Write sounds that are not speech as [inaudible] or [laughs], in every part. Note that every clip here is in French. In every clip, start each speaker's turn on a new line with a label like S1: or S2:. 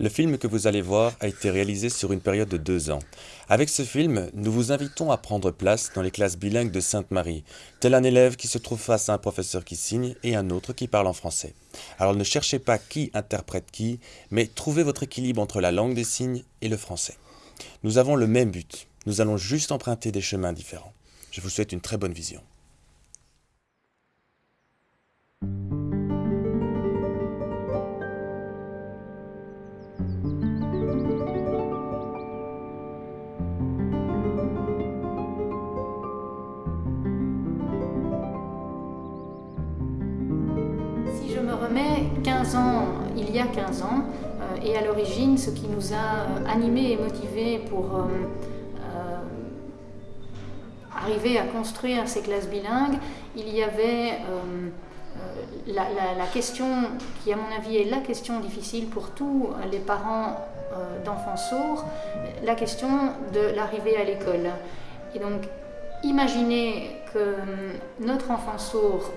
S1: Le film que vous allez voir a été réalisé sur une période de deux ans. Avec ce film, nous vous invitons à prendre place dans les classes bilingues de Sainte-Marie, tel un élève qui se trouve face à un professeur qui signe et un autre qui parle en français. Alors ne cherchez pas qui interprète qui, mais trouvez votre équilibre entre la langue des signes et le français. Nous avons le même but, nous allons juste emprunter des chemins différents. Je vous souhaite une très bonne vision.
S2: Y a 15 ans, euh, et à l'origine, ce qui nous a euh, animés et motivés pour euh, arriver à construire ces classes bilingues, il y avait la, question qui, à mon avis, est la question difficile pour tous les parents d'enfants sourds, la question de l'arrivée à l'école. Et donc, imaginez que notre enfant sourd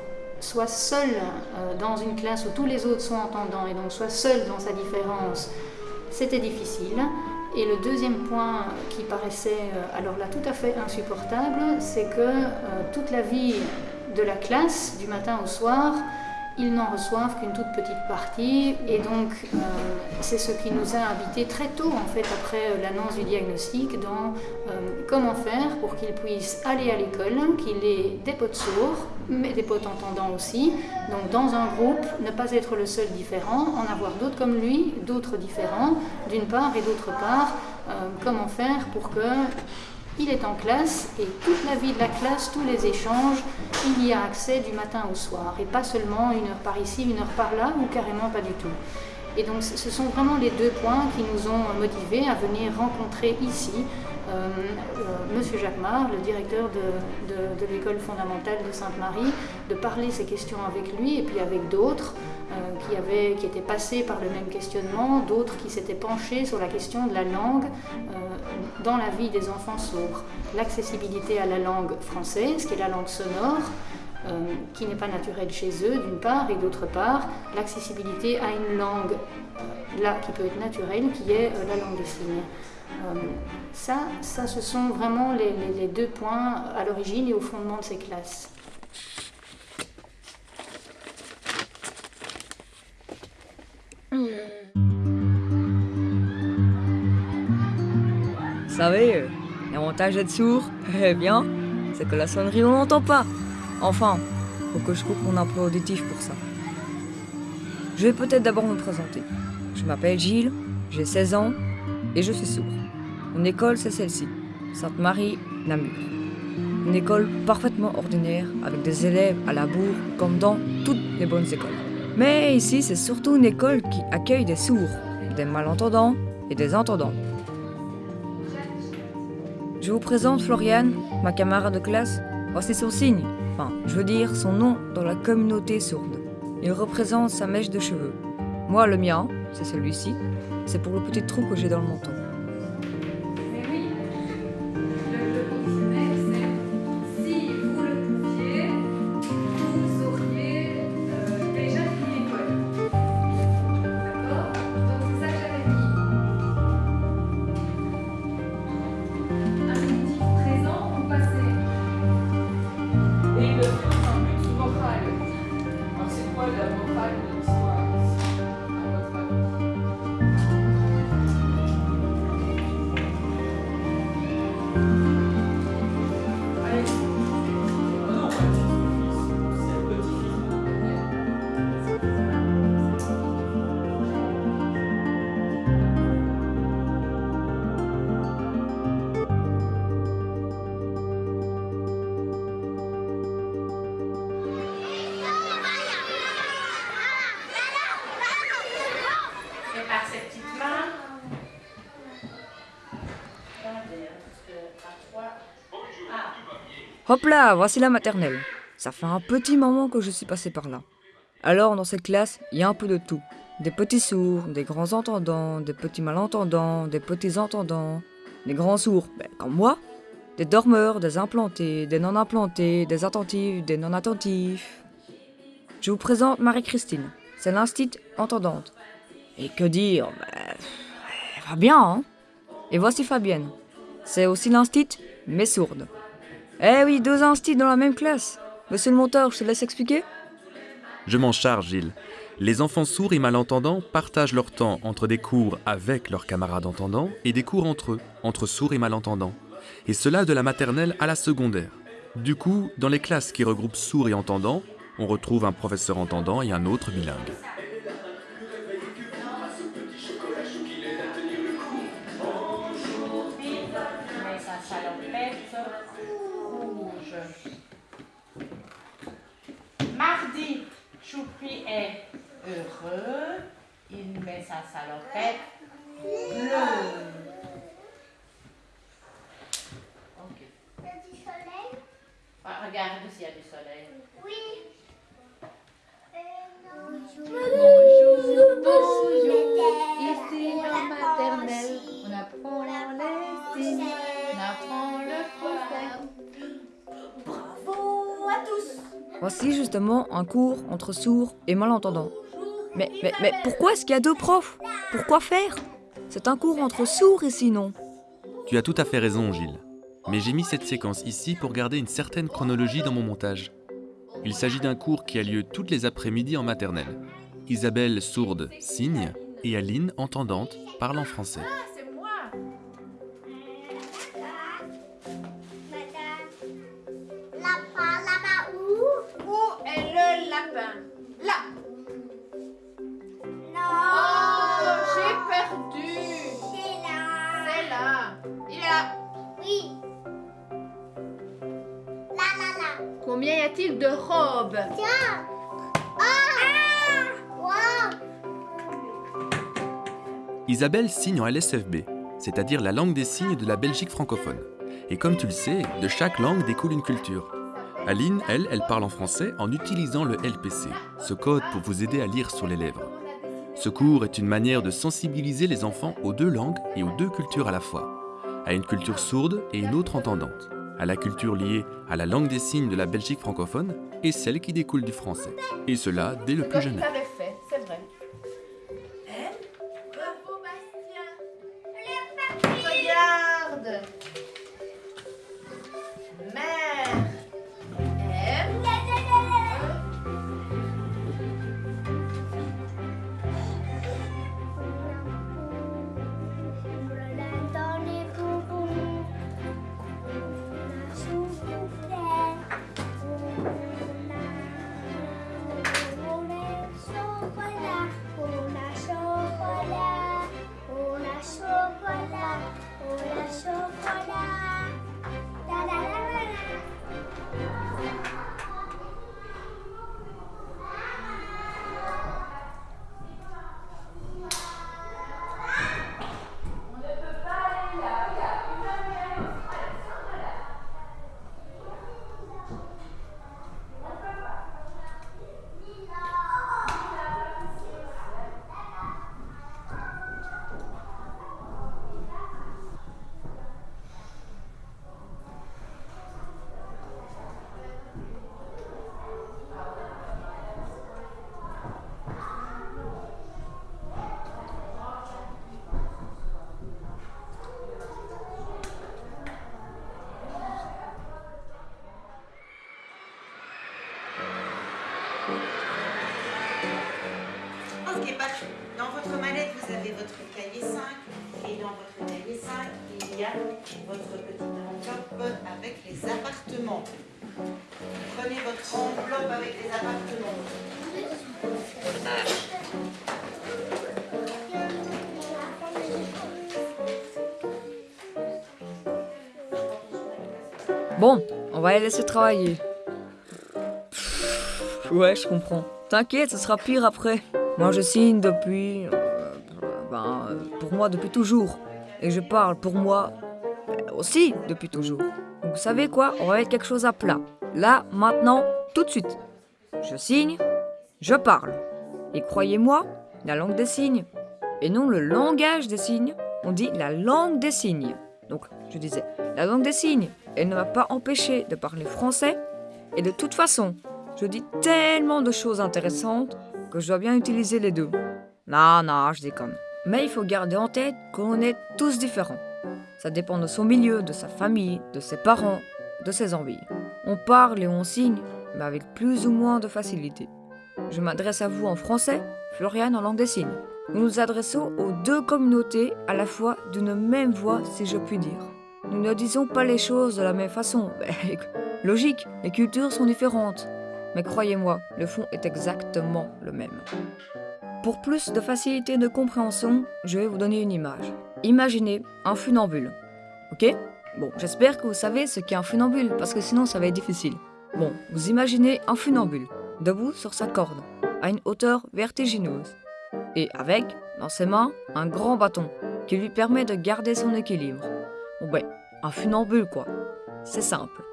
S2: soit seul euh, dans une classe où tous les autres sont entendants et donc soit seul dans sa différence, c'était difficile. Et le deuxième point qui paraissait euh, alors là tout à fait insupportable, c'est que euh, toute la vie de la classe, du matin au soir, ils n'en reçoivent qu'une toute petite partie. Et donc, euh, c'est ce qui nous a habités très tôt, en fait, après euh, l'annonce du diagnostic, dans euh, comment faire pour qu'ils puissent aller à l'école, qu'il ait des potes sourds, mais des potes entendants aussi. Donc, dans un groupe, ne pas être le seul différent, en avoir d'autres comme lui, d'autres différents, d'une part, et d'autre part, comment faire pour que il est en classe et toute la vie de la classe, tous les échanges, il y a accès du matin au soir et pas seulement une heure par ici, une heure par là ou carrément pas du tout. Et donc ce sont vraiment les deux points qui nous ont motivés à venir rencontrer ici euh, euh, Monsieur Jacquemart, le directeur de, l'école fondamentale de Sainte-Marie, de parler ces questions avec lui et puis avec d'autres qui, avaient, qui étaient passés par le même questionnement, d'autres qui s'étaient penchés sur la question de la langue euh, dans la vie des enfants sourds. L'accessibilité à la langue française, qui est la langue sonore, euh, qui n'est pas naturelle chez eux, d'une part, et d'autre part, l'accessibilité à une langue, euh, là, qui peut être naturelle, qui est euh, la langue des signes. Euh, ça, ça, ce sont vraiment les deux points à l'origine et au fondement de ces classes.
S3: Vous savez, euh, l'avantage d'être sourd, [laughs] eh bien, c'est que la sonnerie on n'entend pas. Enfin, faut que je coupe mon emploi auditif pour ça. Je vais peut-être d'abord me présenter. Je m'appelle Gilles, j'ai 16 ans et je suis sourd. Mon école, c'est celle-ci, Sainte-Marie, Namur. Une école parfaitement ordinaire, avec des élèves à la bourre, comme dans toutes les bonnes écoles. Mais ici, c'est surtout une école qui accueille des sourds, des malentendants et des entendants. Je vous présente Floriane, ma camarade de classe. Voici son signe, enfin, je veux dire son nom dans la communauté sourde. Il représente sa mèche de cheveux. Moi, le mien, c'est celui-ci. C'est pour le petit trou que j'ai dans le menton. Hop là, voici la maternelle. Ça fait un petit moment que je suis passé par là. Alors, dans cette classe, il y a un peu de tout. Des petits sourds, des grands entendants, des petits malentendants, des petits entendants, des grands sourds, ben, comme moi, des dormeurs, des implantés, des non-implantés, des attentifs, des non-attentifs. Je vous présente Marie-Christine. C'est l'instit entendante. Et que dire ben, Elle va bien, hein Et voici Fabienne. C'est aussi l'instit, mais sourde. Eh oui, deux instits dans la même classe. Monsieur le monteur, je te laisse expliquer
S1: Je m'en charge, Gilles. Les enfants sourds et malentendants partagent leur temps entre des cours avec leurs camarades entendants et des cours entre eux, entre sourds et malentendants. Et cela de la maternelle à la secondaire. Du coup, dans les classes qui regroupent sourds et entendants, on retrouve un professeur entendant et un autre bilingue.
S3: Cours entre sourds et malentendants. Mais, mais, mais pourquoi est-ce qu'il y a deux profs? Pourquoi faire? C'est un cours entre sourds et sinon.
S1: Tu as tout à fait raison, Gilles. Mais j'ai mis cette séquence ici pour garder une certaine chronologie dans mon montage. Il s'agit d'un cours qui a lieu toutes les après-midi en maternelle. Isabelle, sourde, signe, et Aline, entendante, parle en français.
S4: Lapin
S5: Là.
S4: Non.
S5: Oh, j'ai perdu.
S4: C'est là.
S5: C'est là. Il est là.
S4: Oui. Là, là, là.
S6: Combien y a-t-il de robes?
S4: Tiens. Ah. Wow.
S1: Isabelle signe en LSFB, c'est-à-dire la langue des signes de la Belgique francophone. Et comme tu le sais, de chaque langue découle une culture. Aline, elle, elle parle en français en utilisant le LPC, ce code pour vous aider à lire sur les lèvres. Ce cours est une manière de sensibiliser les enfants aux deux langues et aux deux cultures à la fois, à une culture sourde et une autre entendante, à la culture liée à la langue des signes de la Belgique francophone et celle qui découle du français. Et cela dès le plus jeune âge.
S3: Va les laisser travailler. Ouais, je comprends. T'inquiète, ce sera pire après. Moi, je signe depuis. euh, ben, euh, pour moi, depuis toujours. Et je parle pour moi euh, aussi depuis toujours. Vous savez quoi? On va mettre quelque chose à plat. Là, maintenant, tout de suite. Je signe, je parle. Et croyez-moi, la langue des signes, et non le langage des signes, on dit la langue des signes. Donc, je disais, la langue des signes, elle ne m'a pas empêché de parler français. Et de toute façon, je dis tellement de choses intéressantes que je dois bien utiliser les deux. Non, non, je déconne. Mais il faut garder en tête qu'on est tous différents. Ça dépend de son milieu, de sa famille, de ses parents, de ses envies. On parle et on signe, mais avec plus ou moins de facilité. Je m'adresse à vous en français, Floriane en langue des signes. Nous nous adressons aux deux communautés à la fois d'une même voix, si je puis dire. Nous ne disons pas les choses de la même façon. Ben, [laughs] Logique, les cultures sont différentes. Mais croyez-moi, le fond est exactement le même. Pour plus de facilité de compréhension, je vais vous donner une image. Imaginez un funambule. Ok? Bon, j'espère que vous savez ce qu'est un funambule, parce que sinon ça va être difficile. Bon, vous imaginez un funambule, debout sur sa corde, à une hauteur vertigineuse, et avec, dans ses mains, un grand bâton, qui lui permet de garder son équilibre. Bon ben, un funambule quoi. C'est simple.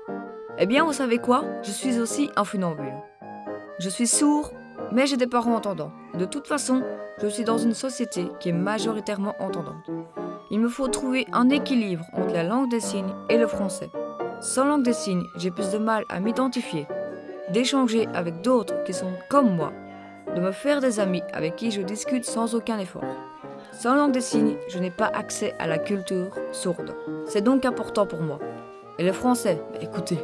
S3: Eh bien, vous savez quoi? Je suis aussi un funambule. Je suis sourd, mais j'ai des parents entendants. De toute façon, je suis dans une société qui est majoritairement entendante. Il me faut trouver un équilibre entre la langue des signes et le français. Sans langue des signes, j'ai plus de mal à m'identifier, d'échanger avec d'autres qui sont comme moi, de me faire des amis avec qui je discute sans aucun effort. Sans langue des signes, je n'ai pas accès à la culture sourde. C'est donc important pour moi. Et le français, bah, écoutez,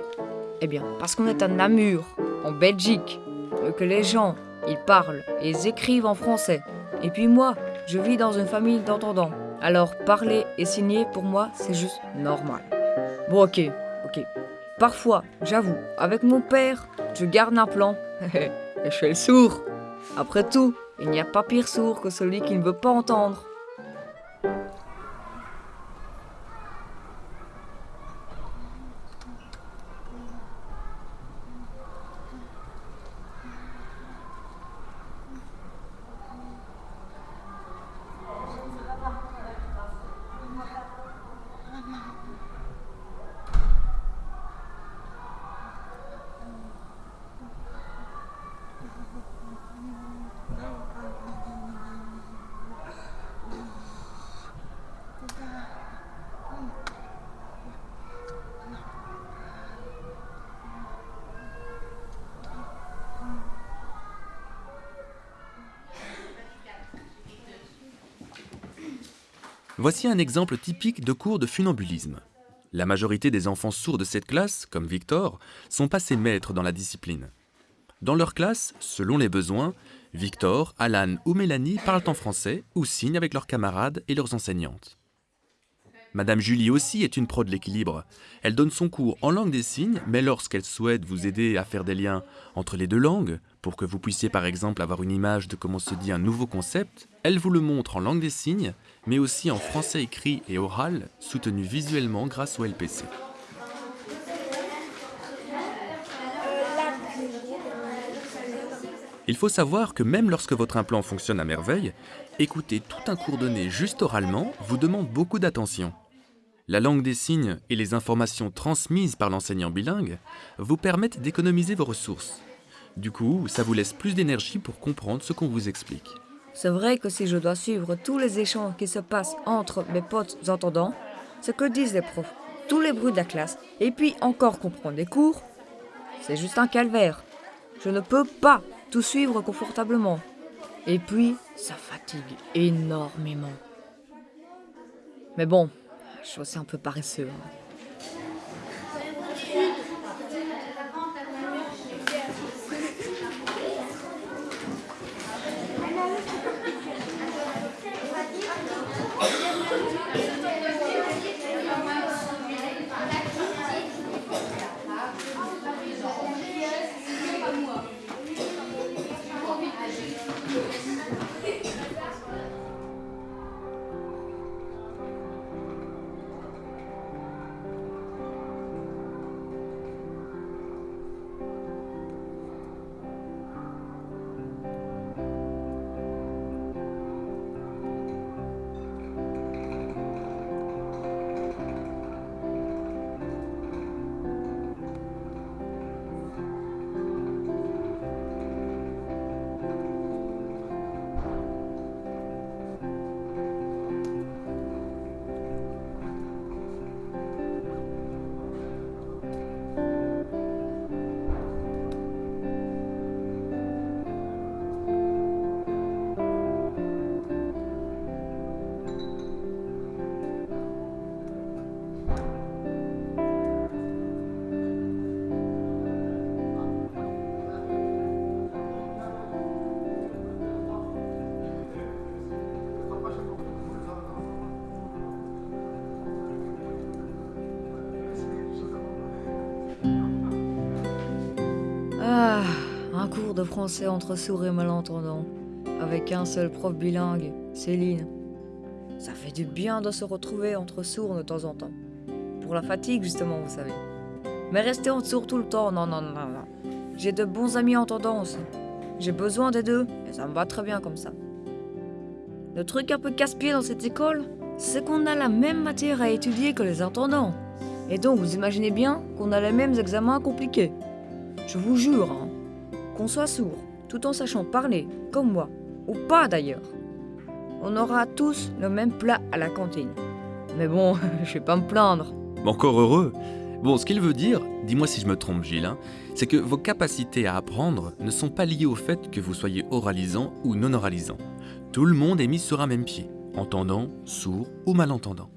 S3: eh bien, parce qu'on est à Namur, en Belgique, euh, que les gens, ils parlent et ils écrivent en français. Et puis moi, je vis dans une famille d'entendants. Alors parler et signer, pour moi, c'est juste normal. Bon, ok, ok. Parfois, j'avoue, avec mon père, je garde un plan. [laughs] et je fais le sourd. Après tout, il n'y a pas pire sourd que celui qui ne veut pas entendre.
S1: Voici un exemple typique de cours de funambulisme. La majorité des enfants sourds de cette classe, comme Victor, sont passés maîtres dans la discipline. Dans leur classe, selon les besoins, Victor, Alan ou Mélanie parlent en français ou signent avec leurs camarades et leurs enseignantes. Madame Julie aussi est une pro de l'équilibre. Elle donne son cours en langue des signes, mais lorsqu'elle souhaite vous aider à faire des liens entre les deux langues, pour que vous puissiez par exemple avoir une image de comment se dit un nouveau concept, elle vous le montre en langue des signes, mais aussi en français écrit et oral, soutenu visuellement grâce au LPC. Il faut savoir que même lorsque votre implant fonctionne à merveille, écouter tout un cours donné juste oralement vous demande beaucoup d'attention. La langue des signes et les informations transmises par l'enseignant bilingue vous permettent d'économiser vos ressources. Du coup, ça vous laisse plus d'énergie pour comprendre ce qu'on vous explique.
S3: C'est vrai que si je dois suivre tous les échanges qui se passent entre mes potes entendants, ce que disent les profs, tous les bruits de la classe, et puis encore comprendre les cours, c'est juste un calvaire. Je ne peux pas tout suivre confortablement. Et puis, ça fatigue énormément. Mais bon, je suis aussi un peu paresseux. hein. De français entre sourds et malentendants, avec un seul prof bilingue, Céline. Ça fait du bien de se retrouver entre sourds de temps en temps. Pour la fatigue, justement, vous savez. Mais rester en sourd tout le temps, non, non, non, non. J'ai de bons amis entendants aussi. J'ai besoin des deux, et ça me va très bien comme ça. Le truc un peu casse-pied dans cette école, c'est qu'on a la même matière à étudier que les entendants. Et donc, vous imaginez bien qu'on a les mêmes examens compliqués. Je vous jure, hein, qu'on soit sourd, tout en sachant parler, comme moi, ou pas d'ailleurs. On aura tous le même plat à la cantine. Mais bon, [laughs] je vais pas me plaindre.
S1: Encore heureux. Bon, ce qu'il veut dire, dis-moi si je me trompe Gilles, hein, c'est que vos capacités à apprendre ne sont pas liées au fait que vous soyez oralisant ou non oralisant. Tout le monde est mis sur un même pied, entendant, sourd ou malentendant.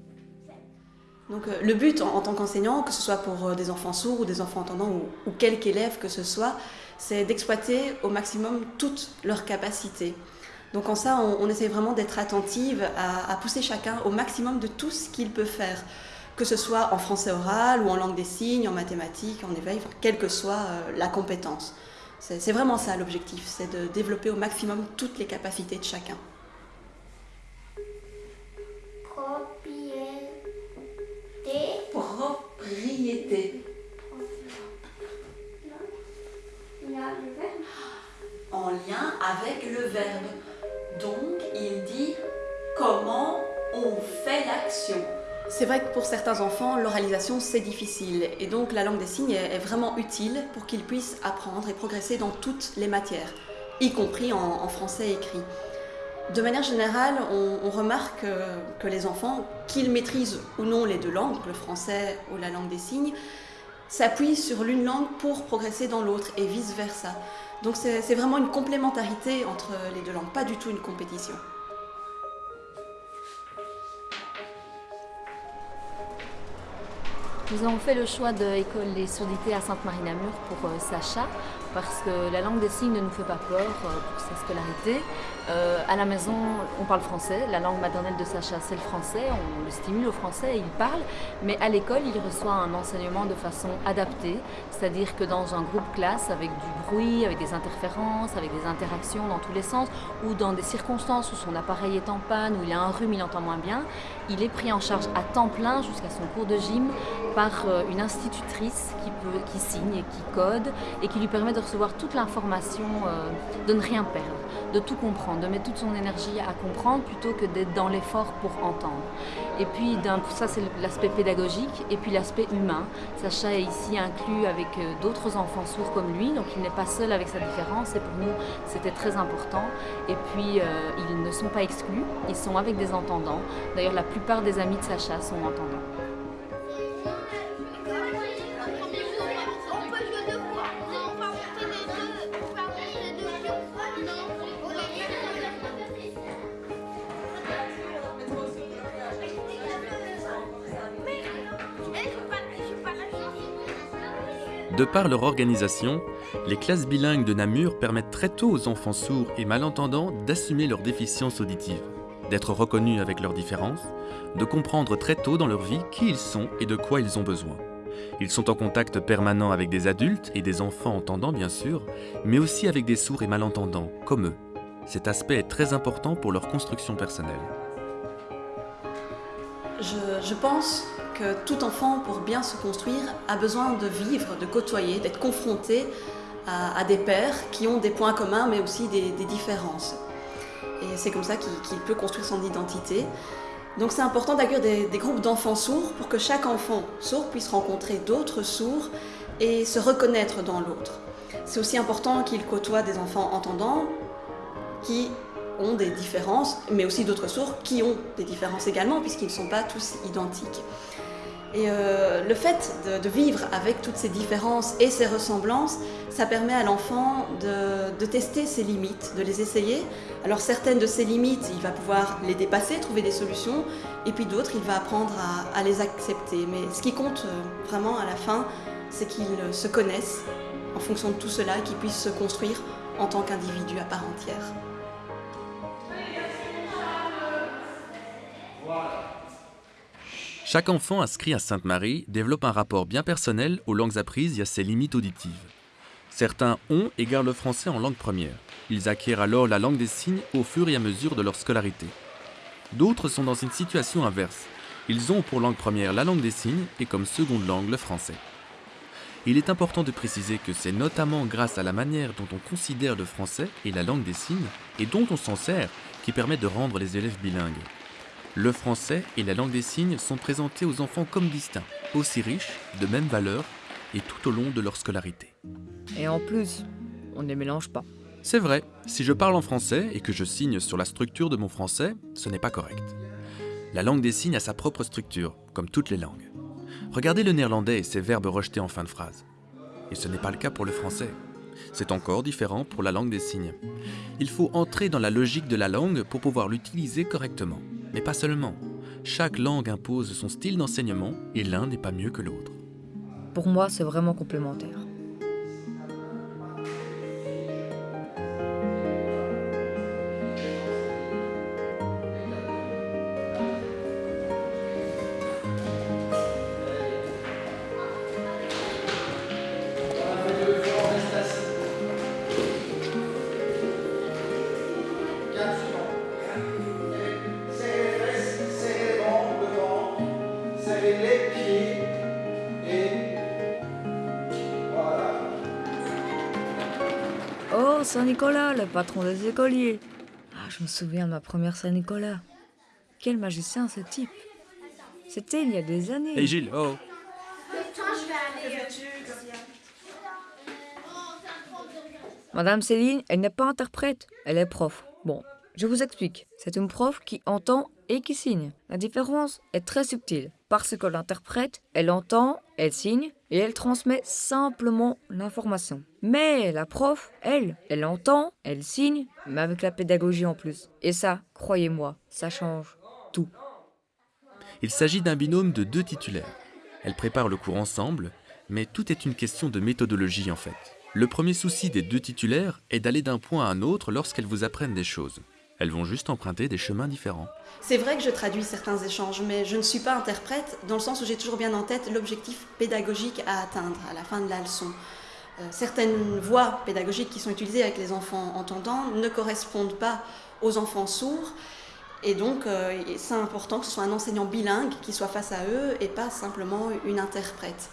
S7: Donc euh, le but en, en tant qu'enseignant, que ce soit pour euh, des enfants sourds ou des enfants entendants ou, ou quelque élève que ce soit, c'est d'exploiter au maximum toutes leurs capacités. Donc en ça, on, on essaie vraiment d'être attentive à, à pousser chacun au maximum de tout ce qu'il peut faire, que ce soit en français oral ou en langue des signes, en mathématiques, en éveil, enfin, quelle que soit euh, la compétence. C'est c'est vraiment ça l'objectif, c'est de développer au maximum toutes les capacités de chacun.
S4: Propriété.
S7: Propriété. En lien avec le verbe. Donc, il dit comment on fait l'action. C'est vrai que pour certains enfants, l'oralisation c'est difficile et donc la langue des signes est vraiment utile pour qu'ils puissent apprendre et progresser dans toutes les matières, y compris en, français écrit. De manière générale, on, remarque euh, que les enfants, qu'ils maîtrisent ou non les deux langues, le français ou la langue des signes, s'appuient sur l'une langue pour progresser dans l'autre et vice-versa. Donc c'est c'est vraiment une complémentarité entre les deux langues, pas du tout une compétition.
S8: Nous avons fait le choix de l'école des surdités à Sainte-Marie-Namur pour euh, Sacha, parce que la langue des signes ne nous fait pas peur euh, pour sa scolarité. Euh, à la maison, on parle français, la langue maternelle de Sacha c'est le français, on le stimule au français et il parle, mais à l'école il reçoit un enseignement de façon adaptée, c'est-à-dire que dans un groupe classe avec du bruit, avec des interférences, avec des interactions dans tous les sens, ou dans des circonstances où son appareil est en panne, où il a un rhume, il entend moins bien, il est pris en charge à temps plein jusqu'à son cours de gym par euh, une institutrice qui, signe et qui code et qui lui permet de recevoir toute l'information, euh, de ne rien perdre, de tout comprendre, de mettre toute son énergie à comprendre plutôt que d'être dans l'effort pour entendre. Et puis ça c'est l'aspect pédagogique et puis l'aspect humain. Sacha est ici inclus avec euh, d'autres enfants sourds comme lui, donc il n'est pas seul avec sa différence et pour nous c'était très important. Et puis euh, ils ne sont pas exclus, ils sont avec des entendants. D'ailleurs la plupart des amis de Sacha sont entendants.
S1: De par leur organisation, les classes bilingues de Namur permettent très tôt aux enfants sourds et malentendants d'assumer leurs déficiences auditives, d'être reconnus avec leurs différences, de comprendre très tôt dans leur vie qui ils sont et de quoi ils ont besoin. Ils sont en contact permanent avec des adultes et des enfants entendants bien sûr, mais aussi avec des sourds et malentendants, comme eux. Cet aspect est très important pour leur construction personnelle.
S7: Je, je pense tout enfant, pour bien se construire, a besoin de vivre, de côtoyer, d'être confronté à, des pairs qui ont des points communs mais aussi des, différences. Et c'est comme ça qu'il qu'il peut construire son identité. Donc c'est important d'accueillir des, des groupes d'enfants sourds pour que chaque enfant sourd puisse rencontrer d'autres sourds et se reconnaître dans l'autre. C'est aussi important qu'il côtoie des enfants entendants qui ont des différences, mais aussi d'autres sourds qui ont des différences également, puisqu'ils ne sont pas tous identiques. Et euh, le fait de, vivre avec toutes ces différences et ces ressemblances, ça permet à l'enfant de, tester ses limites, de les essayer. Alors certaines de ces limites, il va pouvoir les dépasser, trouver des solutions, et puis d'autres, il va apprendre à, les accepter. Mais ce qui compte euh, vraiment à la fin, c'est qu'ils se connaissent en fonction de tout cela, et qu'ils puissent se construire en tant qu'individu à part entière.
S1: Chaque enfant inscrit à Sainte-Marie développe un rapport bien personnel aux langues apprises et à ses limites auditives. Certains ont et gardent le français en langue première. Ils acquièrent alors la langue des signes au fur et à mesure de leur scolarité. D'autres sont dans une situation inverse. Ils ont pour langue première la langue des signes et comme seconde langue le français. Il est important de préciser que c'est notamment grâce à la manière dont on considère le français et la langue des signes, et dont on s'en sert, qui permet de rendre les élèves bilingues. Le français et la langue des signes sont présentés aux enfants comme distincts, aussi riches, de même valeur, et tout au long de leur scolarité.
S3: Et en plus, on ne les mélange pas.
S1: C'est vrai, si je parle en français et que je signe sur la structure de mon français, ce n'est pas correct. La langue des signes a sa propre structure, comme toutes les langues. Regardez le néerlandais et ses verbes rejetés en fin de phrase. Et ce n'est pas le cas pour le français. C'est encore différent pour la langue des signes. Il faut entrer dans la logique de la langue pour pouvoir l'utiliser correctement. Mais pas seulement. Chaque langue impose son style d'enseignement et l'un n'est pas mieux que l'autre.
S3: Pour moi, c'est vraiment complémentaire. Patron des écoliers. Ah, je me souviens de ma première Saint-Nicolas. Quel magicien ce type. C'était il y a des années.
S1: Hey Gilles, oh
S3: Madame Céline, elle n'est pas interprète, elle est prof. Bon, je vous explique. C'est une prof qui entend et qui signe. La différence est très subtile, parce que l'interprète, elle entend, elle signe, et elle transmet simplement l'information. Mais la prof, elle, elle entend, elle signe, mais avec la pédagogie en plus. Et ça, croyez-moi, ça change tout.
S1: Il s'agit d'un binôme de deux titulaires. Elles préparent le cours ensemble, mais tout est une question de méthodologie en fait. Le premier souci des deux titulaires est d'aller d'un point à un autre lorsqu'elles vous apprennent des choses. Elles vont juste emprunter des chemins différents.
S7: C'est vrai que je traduis certains échanges, mais je ne suis pas interprète dans le sens où j'ai toujours bien en tête l'objectif pédagogique à atteindre à la fin de la leçon. Euh, certaines voies pédagogiques qui sont utilisées avec les enfants entendants ne correspondent pas aux enfants sourds. Et donc, euh, c'est important que ce soit un enseignant bilingue qui soit face à eux et pas simplement une interprète.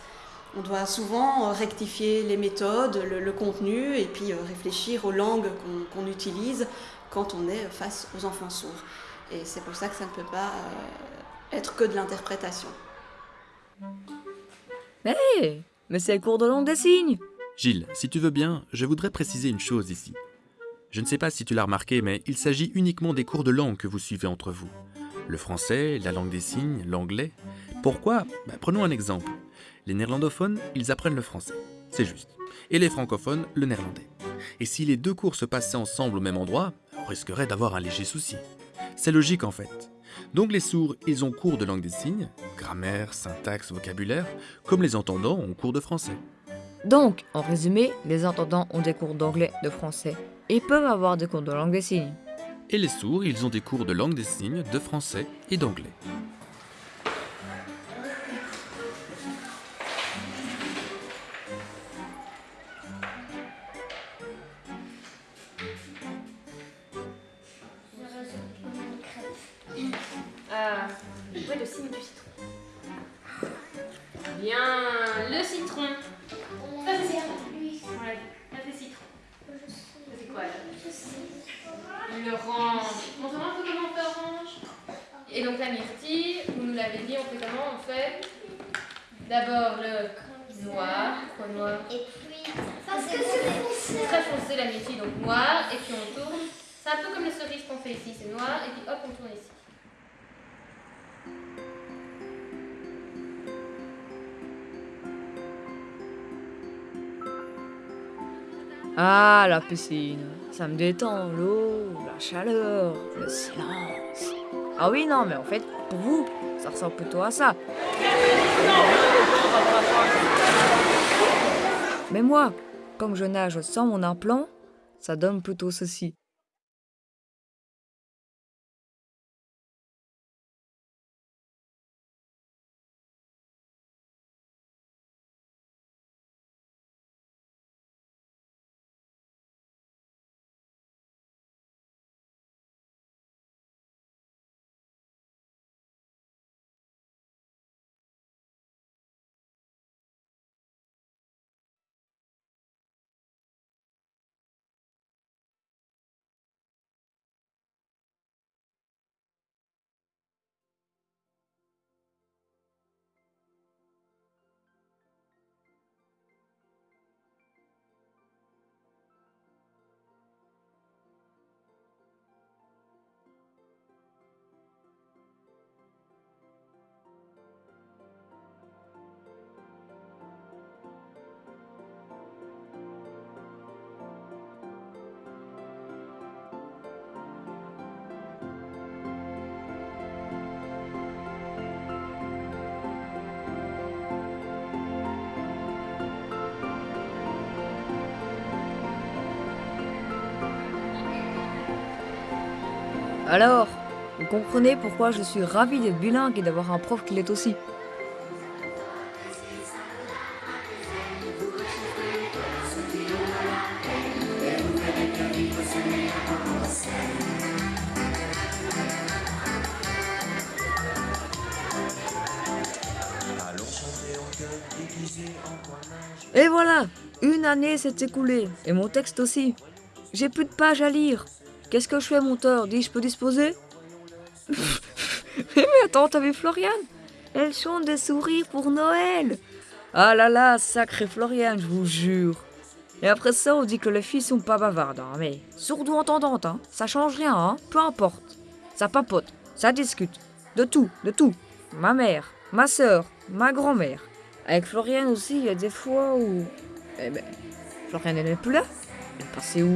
S7: On doit souvent euh, rectifier les méthodes, le, contenu et puis réfléchir aux langues qu'on utilise quand on est face aux enfants sourds. Et c'est pour ça que ça ne peut pas euh, être que de l'interprétation.
S3: Hé Mais c'est le cours de langue des signes
S1: Gilles, si tu veux bien, je voudrais préciser une chose ici. Je ne sais pas si tu l'as remarqué, mais il s'agit uniquement des cours de langue que vous suivez entre vous. Le français, la langue des signes, l'anglais. Pourquoi? Bah, Prenons un exemple. Les néerlandophones, ils apprennent le français. C'est juste. Et les francophones, le néerlandais. Et si les deux cours se passaient ensemble au même endroit, risquerait d'avoir un léger souci. C'est logique en fait. Donc les sourds, ils ont cours de langue des signes, grammaire, syntaxe, vocabulaire, comme les entendants ont cours de français.
S3: Donc, en résumé, les entendants ont des cours d'anglais, de français, et peuvent avoir des cours de langue des signes.
S1: Et les sourds, ils ont des cours de langue des signes, de français et d'anglais.
S6: Du citron. Bien, le citron. Ça, c'est citron. Ouais, ça, c'est citron. Ça, c'est quoi, là L'orange. Montre-moi un peu comment on fait orange. Et donc, la myrtille, vous nous l'avez dit, on fait comment On fait d'abord le noir. Quoi, noir
S4: Et puis, parce que c'est foncé.
S6: Très foncé, la myrtille, donc noir. Et puis, on tourne. C'est un peu comme les cerises qu'on fait ici. C'est noir, et puis hop, on tourne ici.
S3: Ah, la piscine. Ça me détend, l'eau, la chaleur, le silence. Ah oui, non, mais en fait, pour vous, ça ressemble plutôt à ça. Mais moi, comme je nage sans mon implant, ça donne plutôt ceci. Alors, vous comprenez pourquoi je suis ravie d'être bilingue et d'avoir un prof qui l'est aussi. Et voilà, une année s'est écoulée, et mon texte aussi. J'ai plus de pages à lire. Qu'est-ce que je fais, monteur Dis, je peux disposer [laughs] Mais attends, t'as vu Floriane Elle chante des sourires pour Noël. Ah là là, sacré Floriane, je vous jure. Et après ça, on dit que les filles sont pas bavardes, hein, mais sourdo entendantes, hein. Ça change rien, hein. Peu importe. Ça papote, ça discute. De tout, de tout. Ma mère, ma sœur, ma grand-mère. Avec Floriane aussi, il y a des fois où. Eh ben, Floriane, elle n'est plus là. Elle est passée où?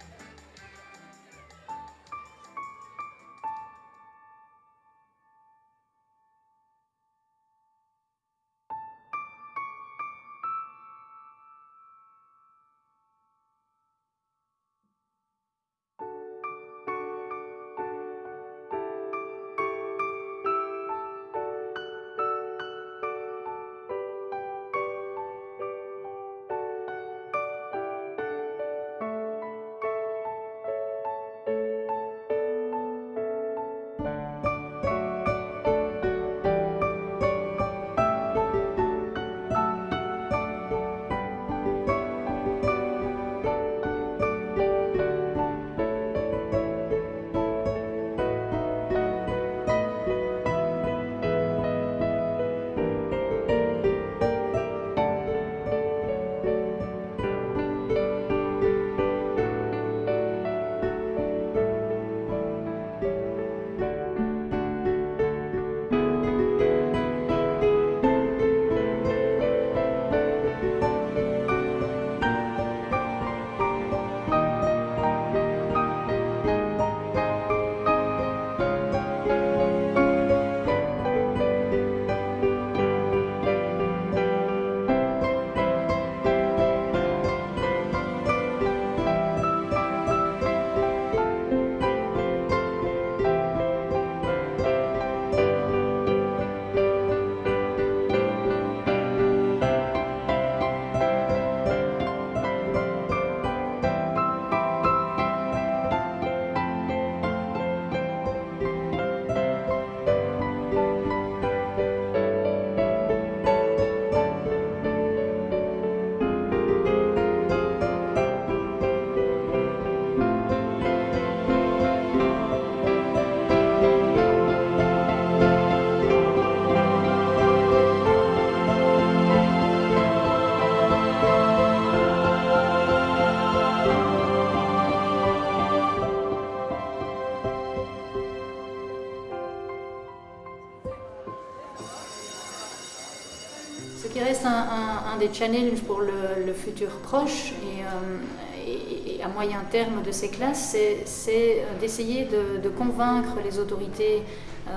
S2: des challenges pour le, futur proche et, euh, et- à moyen terme de ces classes, c'est- d'essayer de, de convaincre les autorités euh,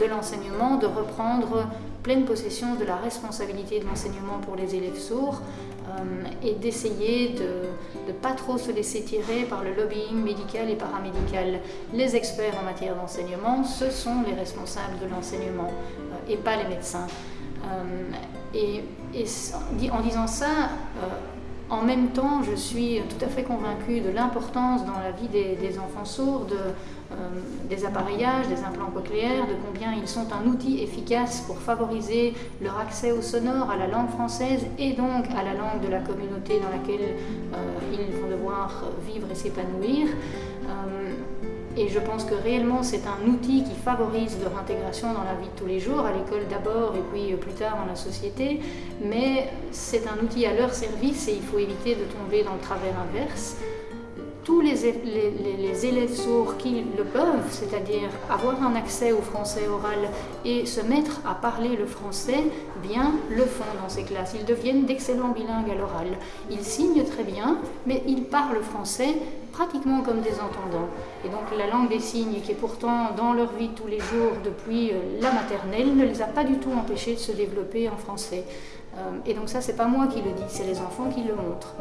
S2: de l'enseignement de reprendre pleine possession de la responsabilité de l'enseignement pour les élèves sourds euh, et d'essayer de ne pas trop se laisser tirer par le lobbying médical et paramédical. Les experts en matière d'enseignement, ce sont les responsables de l'enseignement et pas les médecins. Et, en- disant ça, euh, en même temps, je suis tout à fait convaincue de l'importance dans la vie des, enfants sourds de, euh, des appareillages, des implants cochléaires, de combien ils sont un outil efficace pour favoriser leur accès au sonore, à la langue française et donc à la langue de la communauté dans laquelle euh, ils vont devoir vivre et s'épanouir. Et je pense que réellement c'est un outil qui favorise leur intégration dans la vie de tous les jours, à l'école d'abord et puis plus tard dans la société. Mais c'est un outil à leur service et il faut éviter de tomber dans le travers inverse tous les, élèves sourds qui le peuvent, c'est-à-dire avoir un accès au français oral et se mettre à parler le français, bien le font dans ces classes. Ils deviennent d'excellents bilingues à l'oral. Ils signent très bien, mais ils parlent français pratiquement comme des entendants. Et donc la langue des signes, qui est pourtant dans leur vie tous les jours depuis la maternelle, ne les a pas du tout empêchés de se développer en français. Et donc ça, c'est pas moi qui le dis, c'est les enfants qui le montrent.